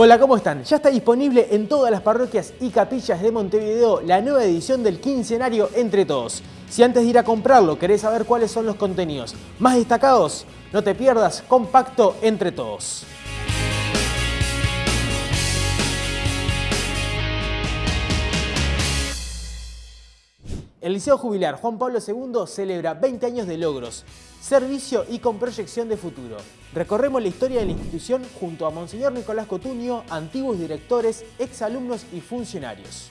Hola, ¿cómo están? Ya está disponible en todas las parroquias y capillas de Montevideo la nueva edición del quincenario Entre Todos. Si antes de ir a comprarlo querés saber cuáles son los contenidos más destacados, no te pierdas Compacto Entre Todos. El Liceo Jubilar Juan Pablo II celebra 20 años de logros, servicio y con proyección de futuro. Recorremos la historia de la institución junto a Monseñor Nicolás Cotunio, antiguos directores, exalumnos y funcionarios.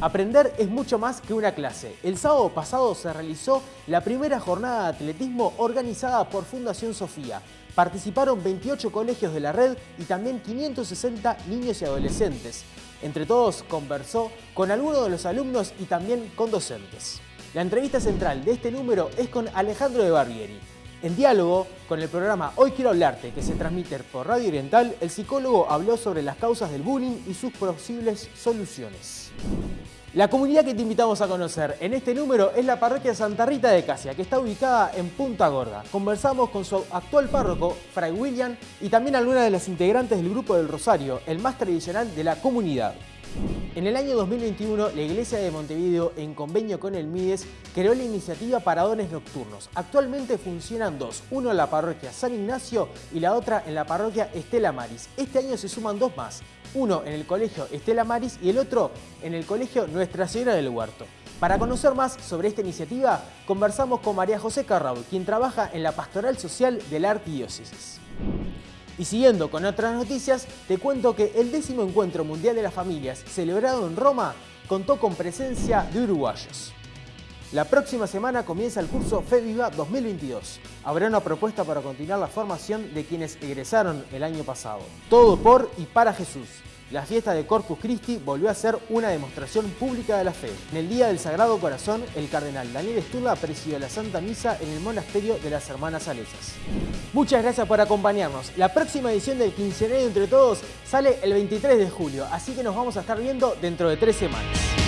Aprender es mucho más que una clase. El sábado pasado se realizó la primera jornada de atletismo organizada por Fundación Sofía. Participaron 28 colegios de la red y también 560 niños y adolescentes. Entre todos conversó con algunos de los alumnos y también con docentes. La entrevista central de este número es con Alejandro de Barbieri. En diálogo con el programa Hoy Quiero Hablarte, que se transmite por Radio Oriental, el psicólogo habló sobre las causas del bullying y sus posibles soluciones. La comunidad que te invitamos a conocer en este número es la parroquia Santa Rita de Casia, que está ubicada en Punta Gorda. Conversamos con su actual párroco, Fray William, y también algunas de las integrantes del Grupo del Rosario, el más tradicional de la comunidad. En el año 2021, la Iglesia de Montevideo, en convenio con el MIDES, creó la iniciativa Paradones Nocturnos. Actualmente funcionan dos, uno en la parroquia San Ignacio y la otra en la parroquia Estela Maris. Este año se suman dos más, uno en el colegio Estela Maris y el otro en el colegio Nuestra Señora del Huerto. Para conocer más sobre esta iniciativa, conversamos con María José Carrao, quien trabaja en la Pastoral Social de la Arquidiócesis. Y siguiendo con otras noticias, te cuento que el décimo Encuentro Mundial de las Familias, celebrado en Roma, contó con presencia de uruguayos. La próxima semana comienza el curso FEVIVA 2022. Habrá una propuesta para continuar la formación de quienes egresaron el año pasado. Todo por y para Jesús. La fiesta de Corpus Christi volvió a ser una demostración pública de la fe. En el Día del Sagrado Corazón, el cardenal Daniel Sturla presidió la Santa Misa en el Monasterio de las Hermanas Salesas. Muchas gracias por acompañarnos. La próxima edición del Quincenario Entre Todos sale el 23 de julio, así que nos vamos a estar viendo dentro de tres semanas.